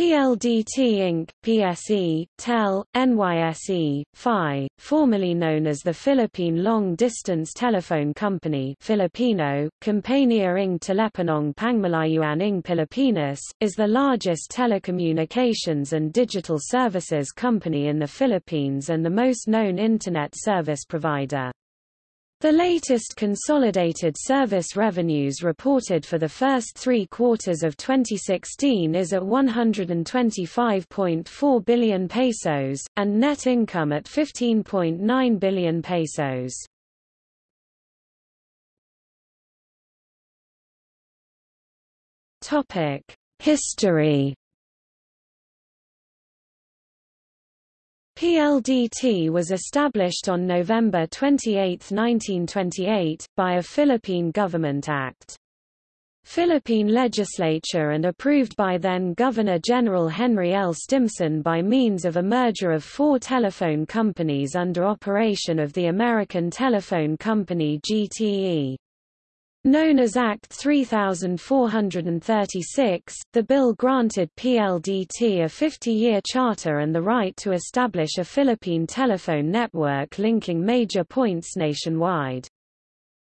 PLDT Inc., PSE, TEL, NYSE, PHI, formerly known as the Philippine Long Distance Telephone Company Filipino, Compañía ng Teleponong Pangmalayuan ng Pilipinas, is the largest telecommunications and digital services company in the Philippines and the most known Internet service provider. The latest consolidated service revenues reported for the first three quarters of 2016 is at 125.4 billion pesos, and net income at 15.9 billion pesos. History PLDT was established on November 28, 1928, by a Philippine Government Act. Philippine legislature and approved by then Governor-General Henry L. Stimson by means of a merger of four telephone companies under operation of the American Telephone Company GTE. Known as Act 3436, the bill granted PLDT a 50-year charter and the right to establish a Philippine telephone network linking major points nationwide.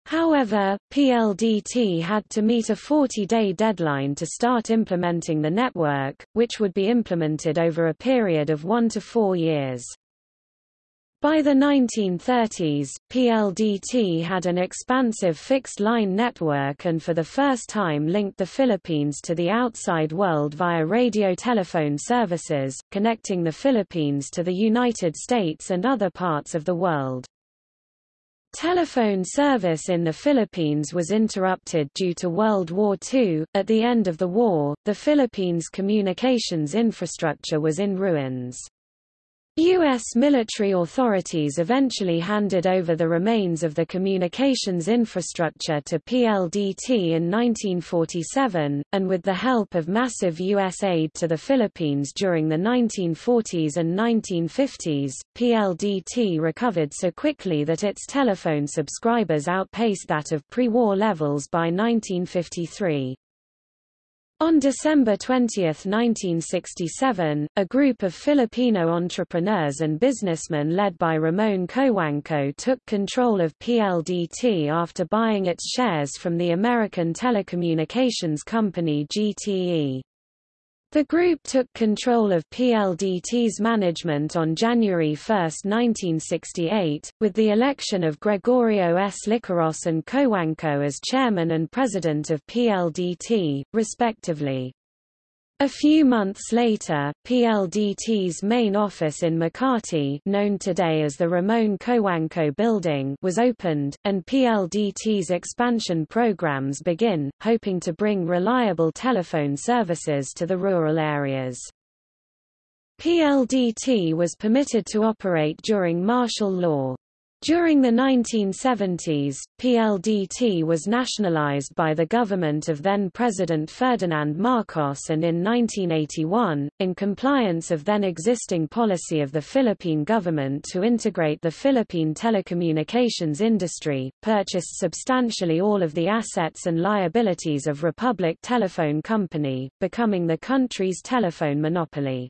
However, PLDT had to meet a 40-day deadline to start implementing the network, which would be implemented over a period of one to four years. By the 1930s, PLDT had an expansive fixed-line network and for the first time linked the Philippines to the outside world via radio telephone services, connecting the Philippines to the United States and other parts of the world. Telephone service in the Philippines was interrupted due to World War II. At the end of the war, the Philippines' communications infrastructure was in ruins. U.S. military authorities eventually handed over the remains of the communications infrastructure to PLDT in 1947, and with the help of massive U.S. aid to the Philippines during the 1940s and 1950s, PLDT recovered so quickly that its telephone subscribers outpaced that of pre-war levels by 1953. On December 20, 1967, a group of Filipino entrepreneurs and businessmen led by Ramon Cojuangco took control of PLDT after buying its shares from the American telecommunications company GTE. The group took control of PLDT's management on January 1, 1968, with the election of Gregorio S. Licaros and Cojuangco as chairman and president of PLDT, respectively. A few months later, PLDT's main office in Makati known today as the Ramon Cojuangco Building was opened, and PLDT's expansion programs begin, hoping to bring reliable telephone services to the rural areas. PLDT was permitted to operate during martial law. During the 1970s, PLDT was nationalized by the government of then-President Ferdinand Marcos and in 1981, in compliance of then-existing policy of the Philippine government to integrate the Philippine telecommunications industry, purchased substantially all of the assets and liabilities of Republic Telephone Company, becoming the country's telephone monopoly.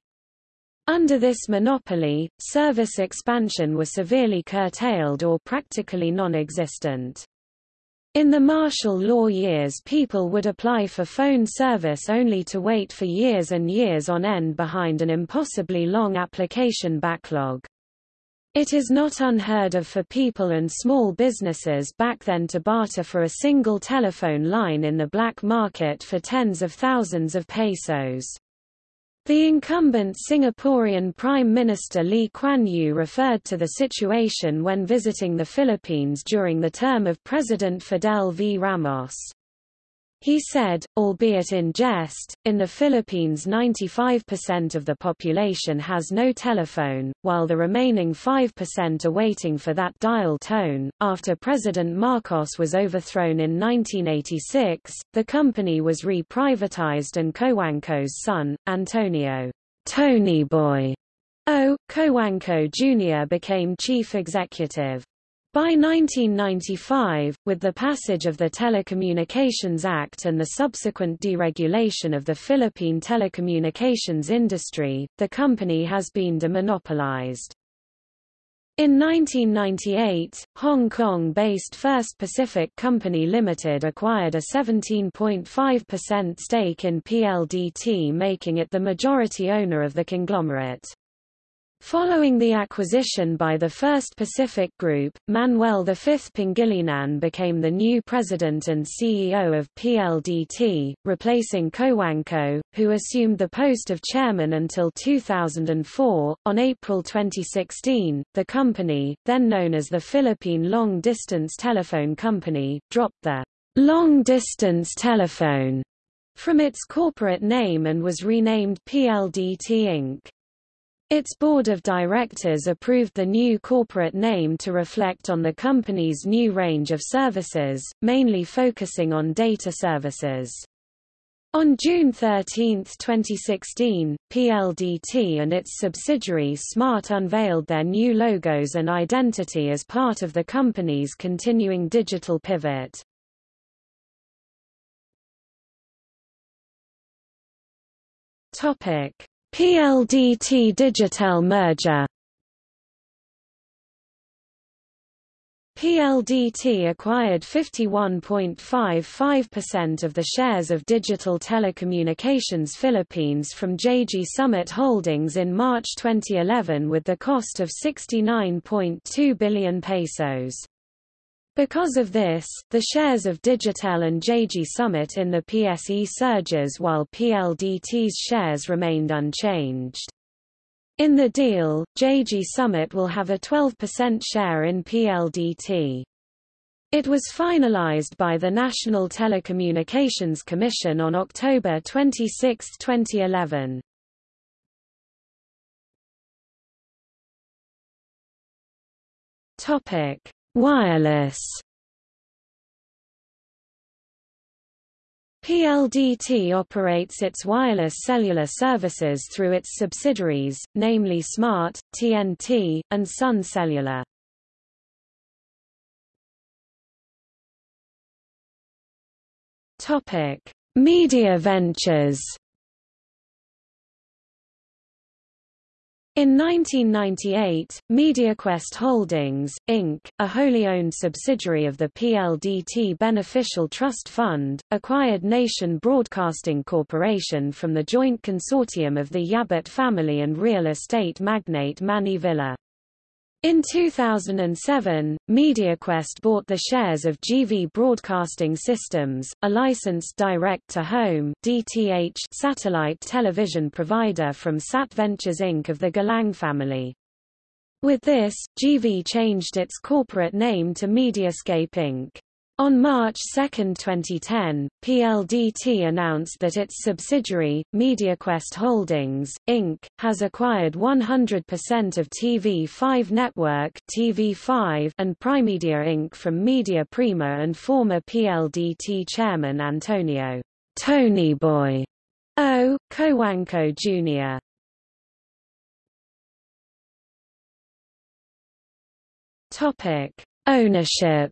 Under this monopoly, service expansion was severely curtailed or practically non-existent. In the martial law years people would apply for phone service only to wait for years and years on end behind an impossibly long application backlog. It is not unheard of for people and small businesses back then to barter for a single telephone line in the black market for tens of thousands of pesos. The incumbent Singaporean Prime Minister Lee Kuan Yew referred to the situation when visiting the Philippines during the term of President Fidel V. Ramos. He said, albeit in jest, in the Philippines 95% of the population has no telephone, while the remaining 5% are waiting for that dial tone. After President Marcos was overthrown in 1986, the company was re-privatized and Cojuangco's son, Antonio Tony Boy O. Cojuangco Jr. became chief executive. By 1995, with the passage of the Telecommunications Act and the subsequent deregulation of the Philippine telecommunications industry, the company has been demonopolized. In 1998, Hong Kong-based First Pacific Company Limited acquired a 17.5% stake in PLDT making it the majority owner of the conglomerate. Following the acquisition by the First Pacific Group, Manuel V. Pangilinan became the new president and CEO of PLDT, replacing Cojuangco, who assumed the post of chairman until 2004. On April 2016, the company, then known as the Philippine Long Distance Telephone Company, dropped the long distance telephone from its corporate name and was renamed PLDT Inc. Its board of directors approved the new corporate name to reflect on the company's new range of services, mainly focusing on data services. On June 13, 2016, PLDT and its subsidiary Smart unveiled their new logos and identity as part of the company's continuing digital pivot. Topic: PLDT Digitel merger PLDT acquired 51.55% of the shares of Digital Telecommunications Philippines from JG Summit Holdings in March 2011 with the cost of 69.2 billion pesos. Because of this, the shares of Digitel and JG Summit in the PSE surges while PLDT's shares remained unchanged. In the deal, JG Summit will have a 12% share in PLDT. It was finalized by the National Telecommunications Commission on October 26, 2011. Topic: Wireless PLDT operates its wireless cellular services through its subsidiaries, namely Smart, TNT, and Sun Cellular. Topic: Media Ventures In 1998, MediaQuest Holdings, Inc., a wholly owned subsidiary of the PLDT Beneficial Trust Fund, acquired Nation Broadcasting Corporation from the joint consortium of the Yabut family and real estate magnate Manny Villar. In 2007, MediaQuest bought the shares of GV Broadcasting Systems, a licensed direct-to-home (DTH) satellite television provider from Sat Ventures Inc. of the Galang family. With this, GV changed its corporate name to Mediascape Inc. On March 2, 2010, PLDT announced that its subsidiary, MediaQuest Holdings, Inc., has acquired 100% of TV5 Network TV5 and Primedia Inc. from Media Prima and former PLDT chairman Antonio Tony Boy O. Cojuangco Jr. Topic: Ownership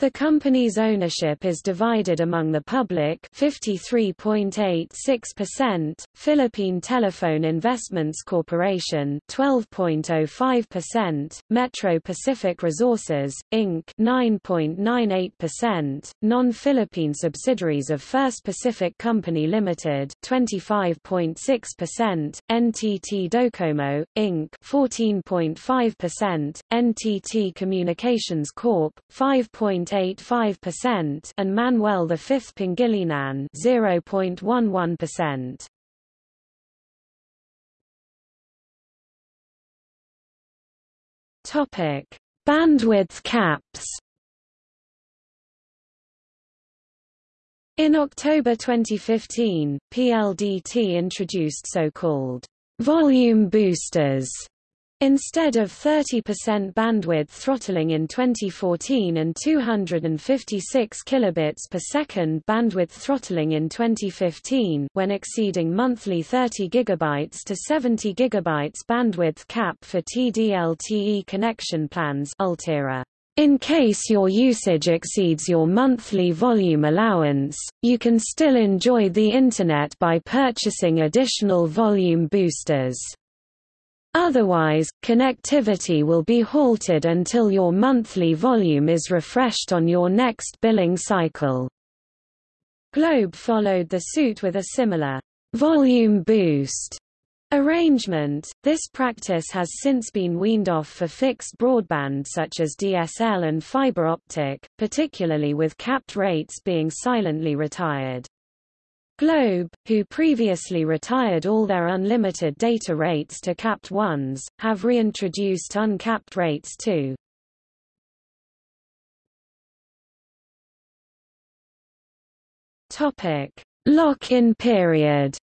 The company's ownership is divided among the public 53.86%, Philippine Telephone Investments Corporation 12.05%, Metro Pacific Resources, Inc. 9.98%, non-Philippine subsidiaries of First Pacific Company Limited 25.6%, NTT Docomo, Inc. 14.5%, NTT Communications Corp. 5. 0.85% and Manuel V Pangilinan 0.11%. Topic: Bandwidth caps. In October 2015, PLDT introduced so-called volume boosters Instead of 30% bandwidth throttling in 2014 and 256 kilobits per second bandwidth throttling in 2015 when exceeding monthly 30 gigabytes to 70 gigabytes bandwidth cap for TD-LTE connection plans Ultera. In case your usage exceeds your monthly volume allowance, you can still enjoy the Internet by purchasing additional volume boosters. Otherwise, connectivity will be halted until your monthly volume is refreshed on your next billing cycle. Globe followed the suit with a similar volume boost arrangement. This practice has since been weaned off for fixed broadband such as DSL and fiber optic, particularly with capped rates being silently retired. Globe, who previously retired all their unlimited data rates to capped ones, have reintroduced uncapped rates too. Topic: Lock-in period.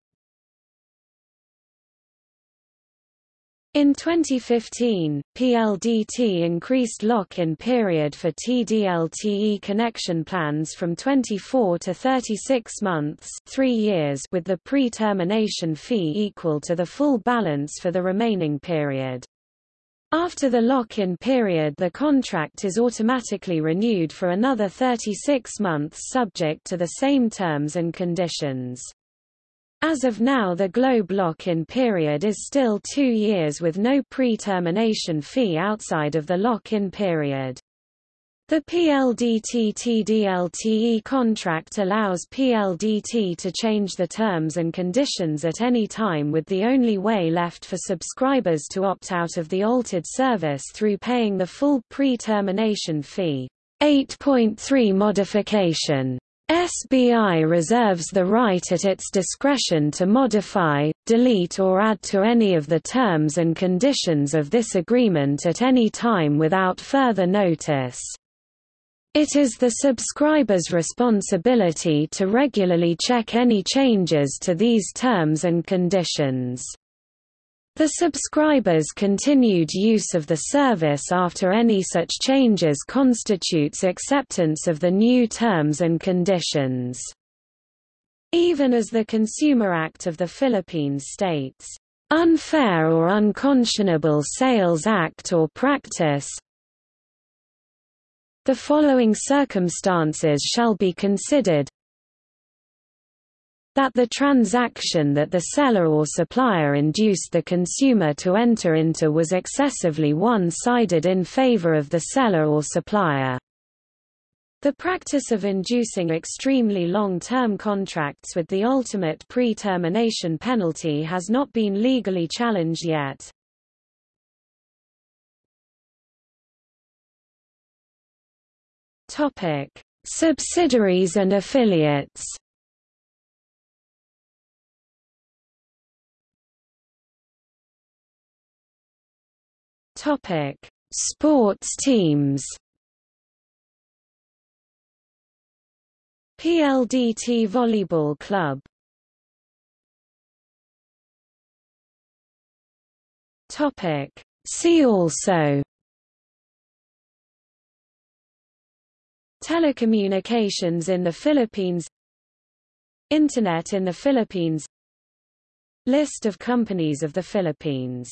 In 2015, PLDT increased lock-in period for TD-LTE connection plans from 24 to 36 months 3 years with the pre-termination fee equal to the full balance for the remaining period. After the lock-in period the contract is automatically renewed for another 36 months subject to the same terms and conditions. As of now the globe lock-in period is still two years with no pre-termination fee outside of the lock-in period. The PLDT-TD-LTE contract allows PLDT to change the terms and conditions at any time with the only way left for subscribers to opt out of the altered service through paying the full pre-termination fee. 8.3 modification SBI reserves the right at its discretion to modify, delete or add to any of the terms and conditions of this agreement at any time without further notice. It is the subscriber's responsibility to regularly check any changes to these terms and conditions. The subscriber's continued use of the service after any such changes constitutes acceptance of the new terms and conditions. Even as the Consumer Act of the Philippines states, "...unfair or unconscionable sales act or practice the following circumstances shall be considered that the transaction that the seller or supplier induced the consumer to enter into was excessively one-sided in favor of the seller or supplier. The practice of inducing extremely long-term contracts with the ultimate pre-termination penalty has not been legally challenged yet. Topic: Subsidiaries and affiliates. Topic: Sports teams. PLDT Volleyball Club. Topic: See also. Telecommunications in the Philippines. Internet in the Philippines. List of companies of the Philippines